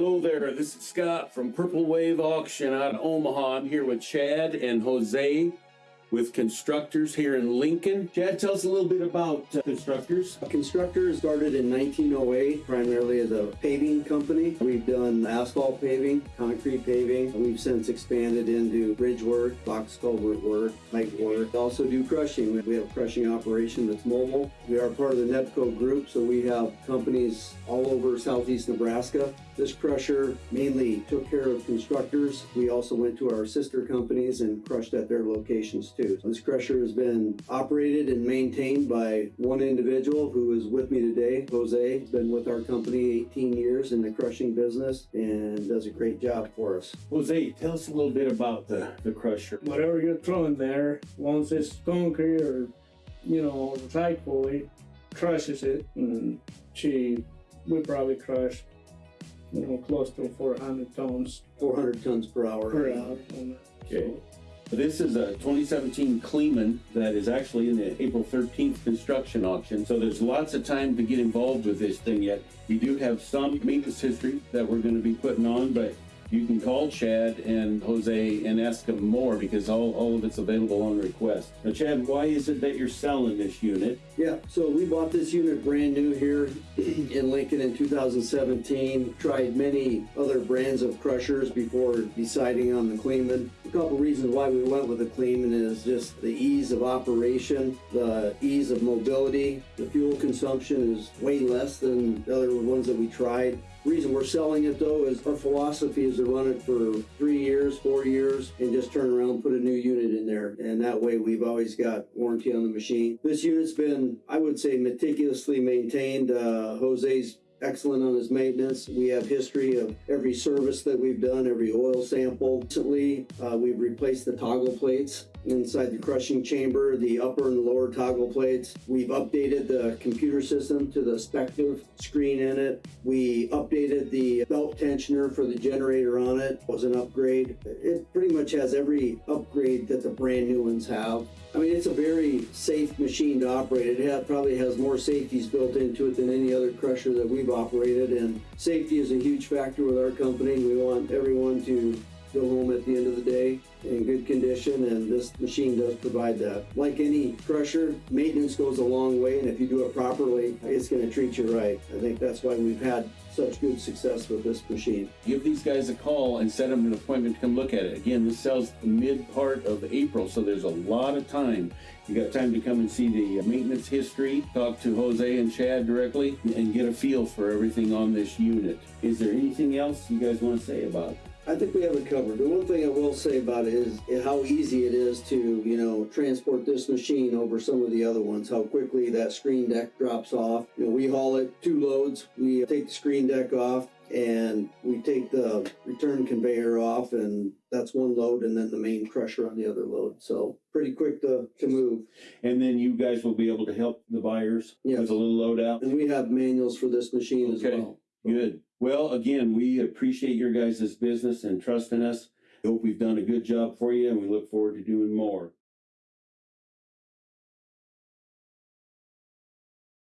Hello there, this is Scott from Purple Wave Auction out of Omaha. I'm here with Chad and Jose with Constructors here in Lincoln. Chad, tell us a little bit about uh, Constructors. Constructor started in 1908, primarily as a paving company. We've done asphalt paving, concrete paving. We've since expanded into bridge work, box culvert work, pipe work. We also do crushing. We have a crushing operation that's mobile. We are part of the NEBCO group, so we have companies all over southeast Nebraska. This crusher mainly took care of constructors. We also went to our sister companies and crushed at their locations too. This crusher has been operated and maintained by one individual who is with me today, Jose. He's been with our company 18 years in the crushing business and does a great job for us. Jose, tell us a little bit about the, the crusher. whatever you're throwing there, once it's concrete or, you know, tight pulley, crushes it. And she, we probably crush, you know, close to 400 tons 400 tons per hour. per hour. Okay. that. This is a 2017 Kleemann that is actually in the April 13th construction auction. So there's lots of time to get involved with this thing yet. We do have some maintenance history that we're going to be putting on, but you can call Chad and Jose and ask them more because all, all of it's available on request. Now, Chad, why is it that you're selling this unit? Yeah, so we bought this unit brand new here in Lincoln in 2017. Tried many other brands of crushers before deciding on the Kleemann. A couple reasons why we went with the Kleemann is just the ease of operation, the ease of mobility. The fuel consumption is way less than the other ones that we tried. Reason we're selling it though is our philosophy is to run it for three years, four years, and just turn around put a new unit in there. And that way we've always got warranty on the machine. This unit's been, I would say, meticulously maintained. Uh, Jose's excellent on his maintenance. We have history of every service that we've done, every oil sample. Recently, uh, we've replaced the toggle plates inside the crushing chamber, the upper and lower toggle plates. We've updated the computer system to the Spective screen in it. We updated the belt tensioner for the generator on it. Was an upgrade. It pretty much has every upgrade that the brand new ones have. I mean, it's a very safe machine to operate. It probably has more safeties built into it than any other crusher that we've operated, and safety is a huge factor with our company. We want everyone to go home at the end of the day in good condition, and this machine does provide that. Like any crusher, maintenance goes a long way, and if you do it properly, it's going to treat you right. I think that's why we've had such good success with this machine. Give these guys a call and set them an appointment to come look at it. Again, this sells mid part of April, so there's a lot of time. You got time to come and see the maintenance history, talk to Jose and Chad directly, and get a feel for everything on this unit. Is there anything else you guys want to say about it? I think we have it covered. The one thing I will say about it is how easy it is to, you know, transport this machine over some of the other ones. How quickly that screen deck drops off. You know, we haul it two loads. We take the screen deck off and we take the return conveyor off and that's one load and then the main crusher on the other load. So pretty quick to, to move. And then you guys will be able to help the buyers Yes. with a little loadout? And we have manuals for this machine as well. Good. Well, again, we appreciate your guys' business and trusting us. Hope we've done a good job for you and we look forward to doing more.